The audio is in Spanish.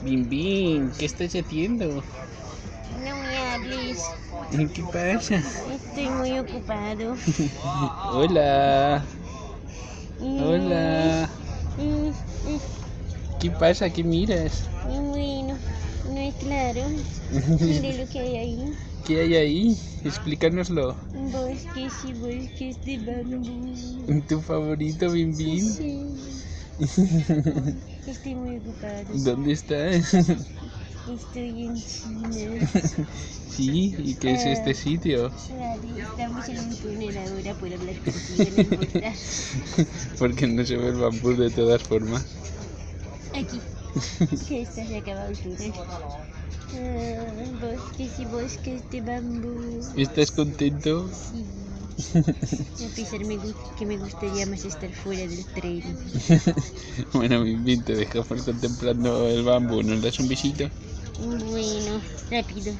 Bim Bim, ¿qué estás haciendo? No me hables. ¿Qué pasa? Estoy muy ocupado. Hola, hola. ¿Qué pasa? ¿Qué miras? bueno, no es claro. Mire lo que hay ahí. ¿Qué hay ahí? Explícanoslo. Bosques y bosques de bambú. ¿Tu favorito, Bim Bim? Sí. Estoy muy ocupado. ¿Dónde estás? Estoy en China. Sí, ¿y qué es este sitio? Estamos en un túnel ahora por hablar contigo, no importa. Porque no se ve el bambú de todas formas. Aquí. Que está se ha acabado el túnel. Ah, bosques y bosques de bambú. ¿Estás contento? Sí. A pesar me que me gustaría más estar fuera del tren. Bueno, Bim, te dejamos contemplando el bambú. ¿Nos das un besito? Bueno, rápido.